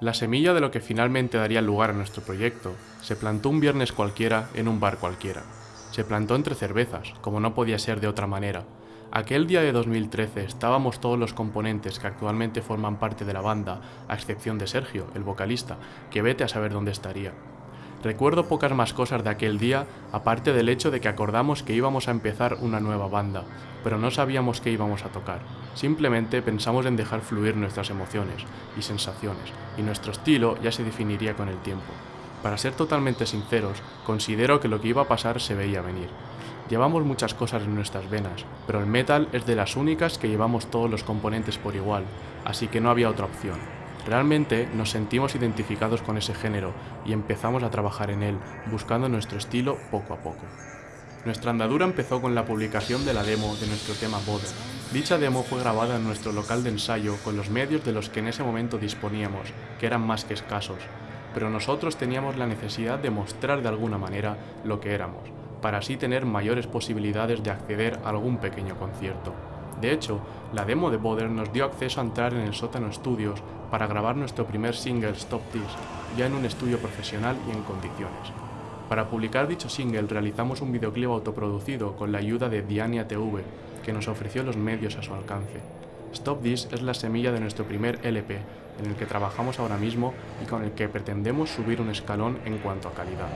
La semilla de lo que finalmente daría lugar a nuestro proyecto se plantó un viernes cualquiera en un bar cualquiera. Se plantó entre cervezas, como no podía ser de otra manera. Aquel día de 2013 estábamos todos los componentes que actualmente forman parte de la banda, a excepción de Sergio, el vocalista, que vete a saber dónde estaría. Recuerdo pocas más cosas de aquel día, aparte del hecho de que acordamos que íbamos a empezar una nueva banda, pero no sabíamos qué íbamos a tocar. Simplemente pensamos en dejar fluir nuestras emociones y sensaciones, y nuestro estilo ya se definiría con el tiempo. Para ser totalmente sinceros, considero que lo que iba a pasar se veía venir. Llevamos muchas cosas en nuestras venas, pero el metal es de las únicas que llevamos todos los componentes por igual, así que no había otra opción. Realmente nos sentimos identificados con ese género y empezamos a trabajar en él, buscando nuestro estilo poco a poco. Nuestra andadura empezó con la publicación de la demo de nuestro tema Boder. Dicha demo fue grabada en nuestro local de ensayo con los medios de los que en ese momento disponíamos, que eran más que escasos, pero nosotros teníamos la necesidad de mostrar de alguna manera lo que éramos, para así tener mayores posibilidades de acceder a algún pequeño concierto. De hecho, la demo de Boder nos dio acceso a entrar en el sótano estudios para grabar nuestro primer single Stop This, ya en un estudio profesional y en condiciones. Para publicar dicho single realizamos un videoclip autoproducido con la ayuda de Diania TV, que nos ofreció los medios a su alcance. Stop This es la semilla de nuestro primer LP, en el que trabajamos ahora mismo y con el que pretendemos subir un escalón en cuanto a calidad.